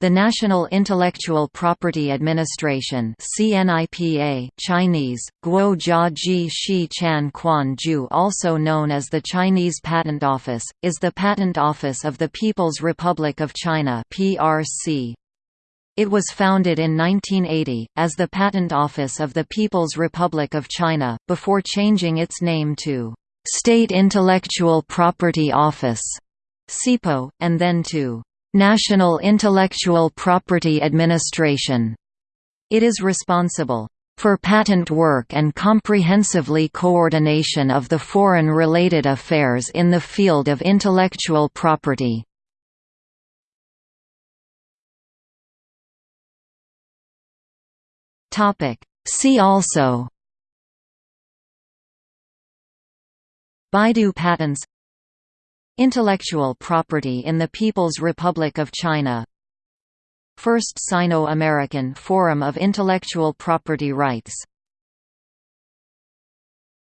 The National Intellectual Property Administration CNIPA Chinese, Guo Jia Ji Shi Chan Quan Ju also known as the Chinese Patent Office, is the patent office of the People's Republic of China PRC. It was founded in 1980, as the Patent Office of the People's Republic of China, before changing its name to State Intellectual Property Office, SIPO, and then to National Intellectual Property Administration. It is responsible for patent work and comprehensively coordination of the foreign-related affairs in the field of intellectual property. See also Baidu patents Intellectual property in the People's Republic of China. First Sino-American Forum of Intellectual Property Rights